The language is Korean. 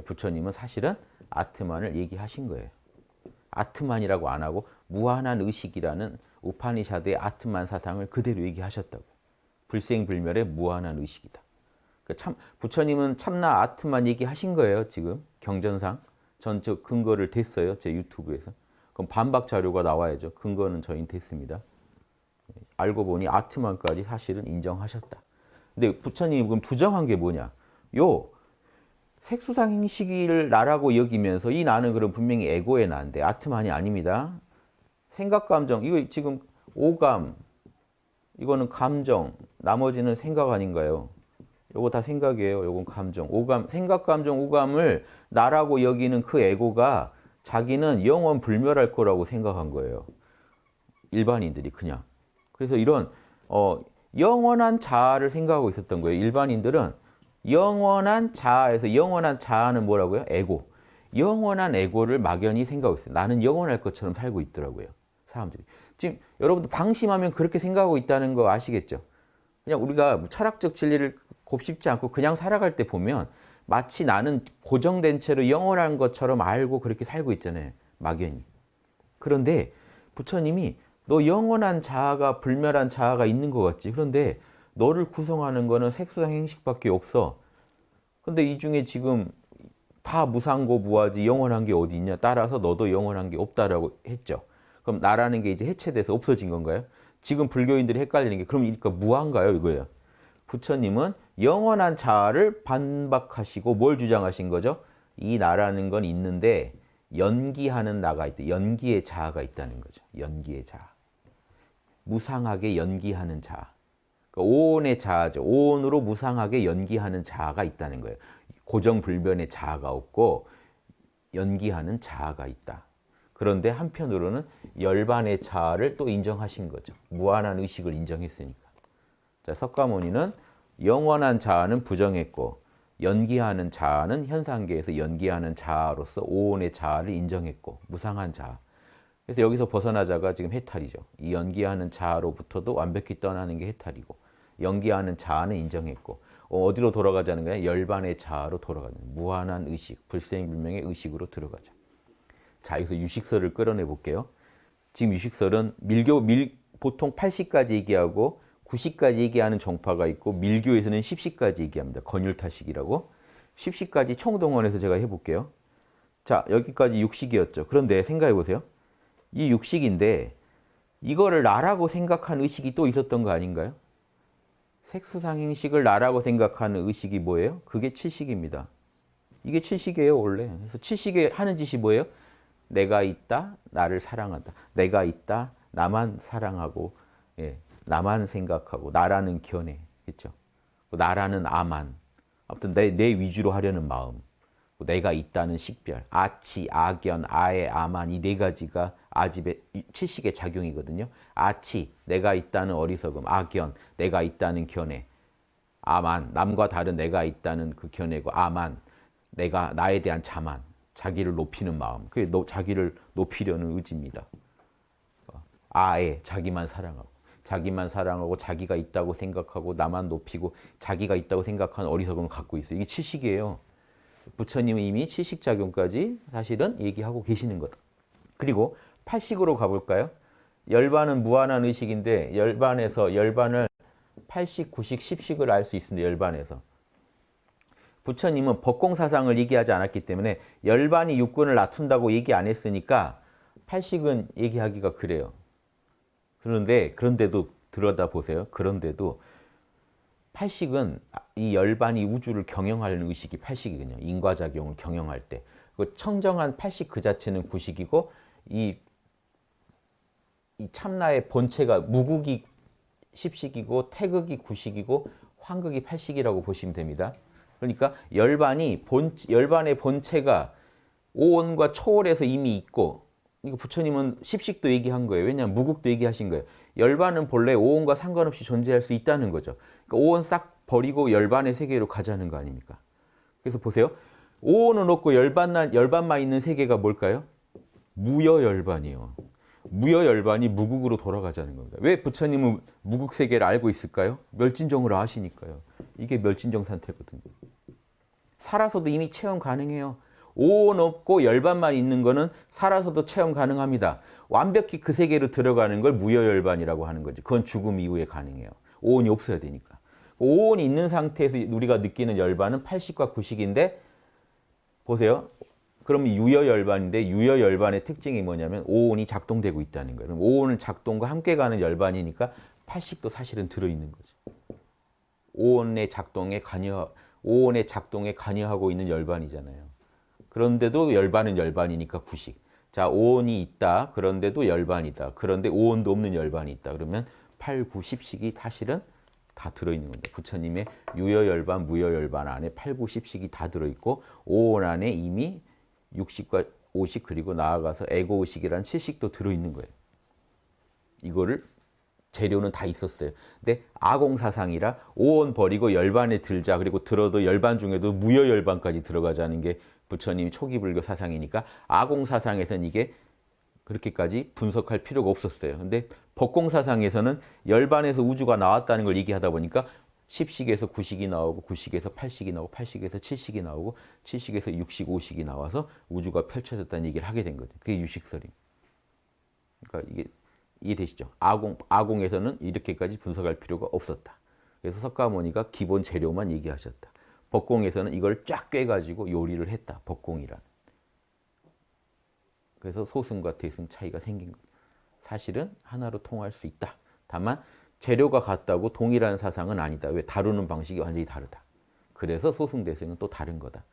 부처님은 사실은 아트만을 얘기하신 거예요. 아트만이라고 안 하고 무한한 의식이라는 우파니샤드의 아트만 사상을 그대로 얘기하셨다고. 불생불멸의 무한한 의식이다. 그참 부처님은 참나 아트만 얘기하신 거예요. 지금 경전상 전적 근거를 댔어요. 제 유튜브에서. 그럼 반박 자료가 나와야죠. 근거는 저희는 됐습니다. 알고 보니 아트만까지 사실은 인정하셨다. 근데 부처님은 부정한 게 뭐냐? 요 색수상 행식을 나라고 여기면서 이 나는 그럼 분명히 에고의 나인데 아트만이 아닙니다. 생각, 감정, 이거 지금 오감, 이거는 감정, 나머지는 생각 아닌가요? 요거 다 생각이에요. 요건 감정, 오감, 생각, 감정, 오감을 나라고 여기는 그 에고가 자기는 영원 불멸할 거라고 생각한 거예요. 일반인들이 그냥. 그래서 이런 어, 영원한 자아를 생각하고 있었던 거예요. 일반인들은 영원한 자아에서 영원한 자아는 뭐라고요? 에고. 영원한 에고를 막연히 생각하고 있어요. 나는 영원할 것처럼 살고 있더라고요. 사람들이. 지금 여러분도 방심하면 그렇게 생각하고 있다는 거 아시겠죠? 그냥 우리가 철학적 진리를 곱씹지 않고 그냥 살아갈 때 보면 마치 나는 고정된 채로 영원한 것처럼 알고 그렇게 살고 있잖아요. 막연히. 그런데 부처님이 너 영원한 자아가 불멸한 자아가 있는 것 같지. 그런데 너를 구성하는 거는 색수상 행식밖에 없어. 근데 이 중에 지금 다 무상고 무하지 영원한 게 어디 있냐. 따라서 너도 영원한 게 없다라고 했죠. 그럼 나라는 게 이제 해체돼서 없어진 건가요? 지금 불교인들이 헷갈리는 게 그럼 그러니까 무한가요? 이거예요. 부처님은 영원한 자아를 반박하시고 뭘 주장하신 거죠? 이 나라는 건 있는데 연기하는 나가 있다. 연기의 자아가 있다는 거죠. 연기의 자아. 무상하게 연기하는 자아. 그러니까 오온의 자아죠. 오온으로 무상하게 연기하는 자아가 있다는 거예요. 고정불변의 자아가 없고 연기하는 자아가 있다. 그런데 한편으로는 열반의 자아를 또 인정하신 거죠. 무한한 의식을 인정했으니까. 자, 석가모니는 영원한 자아는 부정했고 연기하는 자아는 현상계에서 연기하는 자아로서 오온의 자아를 인정했고 무상한 자아. 그래서 여기서 벗어나자가 지금 해탈이죠. 이 연기하는 자아로부터도 완벽히 떠나는 게 해탈이고 연기하는 자아는 인정했고 어디로 돌아가자는 거야? 열반의 자아로 돌아가는 무한한 의식, 불생불명의 의식으로 들어가자. 자, 여기서 유식설을 끌어내 볼게요. 지금 유식설은 밀교 밀 보통 80까지 얘기하고 90까지 얘기하는 종파가 있고 밀교에서는 10시까지 얘기합니다. 건율타식이라고. 10시까지 총동원해서 제가 해볼게요. 자, 여기까지 육식이었죠. 그런데 생각해 보세요. 이 육식인데 이거를 나라고 생각한 의식이 또 있었던 거 아닌가요? 색수상행식을 나라고 생각하는 의식이 뭐예요? 그게 칠식입니다. 이게 칠식이에요, 원래. 그래서 칠식에 하는 짓이 뭐예요? 내가 있다, 나를 사랑한다. 내가 있다, 나만 사랑하고, 예, 나만 생각하고, 나라는 견해, 그죠 나라는 아만. 아무튼 내, 내 위주로 하려는 마음. 내가 있다는 식별, 아치, 아견, 아에, 아만 이 네 가지가 아집의 칠식의 작용이거든요. 아치, 내가 있다는 어리석음, 아견, 내가 있다는 견해, 아만, 남과 다른 내가 있다는 그 견해고 아만, 내가 나에 대한 자만, 자기를 높이는 마음, 그게 너, 자기를 높이려는 의지입니다. 아에, 자기만 사랑하고, 자기만 사랑하고 자기가 있다고 생각하고 나만 높이고 자기가 있다고 생각하는 어리석음을 갖고 있어요. 이게 칠식이에요. 부처님은 이미 칠식작용까지 사실은 얘기하고 계시는 거다. 그리고 팔식으로 가볼까요? 열반은 무한한 의식인데 열반에서 열반을 8식, 9식, 10식을 알 수 있습니다. 열반에서. 부처님은 법공사상을 얘기하지 않았기 때문에 열반이 육군을 낮춘다고 얘기 안 했으니까 8식은 얘기하기가 그래요. 그런데 그런데도 들여다보세요. 그런데도 팔식은 이 열반이 우주를 경영하는 의식이 팔식이거든요. 인과작용을 경영할 때. 그 청정한 팔식 그 자체는 구식이고 이, 이 참나의 본체가 무국이 십식이고 태극이 구식이고 황극이 팔식이라고 보시면 됩니다. 그러니까 열반이 본 열반의 본체가 오온과 초월에서 이미 있고 이거 부처님은 십식도 얘기한 거예요. 왜냐하면 무국도 얘기하신 거예요. 열반은 본래 오온과 상관없이 존재할 수 있다는 거죠. 그러니까 오온 싹 버리고 열반의 세계로 가자는 거 아닙니까? 그래서 보세요. 오온은 없고 열반만, 열반만 있는 세계가 뭘까요? 무여열반이요. 무여열반이 무국으로 돌아가자는 겁니다. 왜 부처님은 무국 세계를 알고 있을까요? 멸진정을 아시니까요. 이게 멸진정 상태거든요. 살아서도 이미 체험 가능해요. 오온 없고 열반만 있는 거는 살아서도 체험 가능합니다. 완벽히 그 세계로 들어가는 걸 무여열반이라고 하는 거죠. 그건 죽음 이후에 가능해요. 오온이 없어야 되니까. 오온이 있는 상태에서 우리가 느끼는 열반은 80과 90인데 보세요. 그럼 유여열반인데 유여열반의 특징이 뭐냐면 오온이 작동되고 있다는 거예요. 그럼 오온은 작동과 함께 가는 열반이니까 80도 사실은 들어있는 거죠. 오온의 작동에 관여, 오온의 작동에 관여하고 있는 열반이잖아요. 그런데도 열반은 열반이니까 90. 자, 오온이 있다. 그런데도 열반이다. 그런데 오온도 없는 열반이 있다. 그러면 8, 90씩이 사실은 다 들어있는 겁니다. 부처님의 유여열반, 무여열반 안에 8, 90씩이 다 들어있고 오온 안에 이미 60과 50 그리고 나아가서 에고의식이라는 70도 들어있는 거예요. 이거를 재료는 다 있었어요. 근데 아공사상이라 오온 버리고 열반에 들자 그리고 들어도 열반 중에도 무여열반까지 들어가자는 게 부처님 초기 불교 사상이니까 아공 사상에서는 이게 그렇게까지 분석할 필요가 없었어요. 근데 법공 사상에서는 열반에서 우주가 나왔다는 걸 얘기하다 보니까 10식에서 9식이 나오고 9식에서 8식이 나오고 8식에서 7식이 나오고 7식에서 60, 5식이 나와서 우주가 펼쳐졌다는 얘기를 하게 된 거죠. 그게 유식설임. 그러니까 이게 이해되시죠? 아공, 아공에서는 이렇게까지 분석할 필요가 없었다. 그래서 석가모니가 기본 재료만 얘기하셨다. 법공에서는 이걸 쫙 꿰가지고 요리를 했다. 법공이란. 그래서 소승과 대승 차이가 생긴 거예요. 사실은 하나로 통할 수 있다. 다만 재료가 같다고 동일한 사상은 아니다. 왜? 다루는 방식이 완전히 다르다. 그래서 소승, 대승은 또 다른 거다.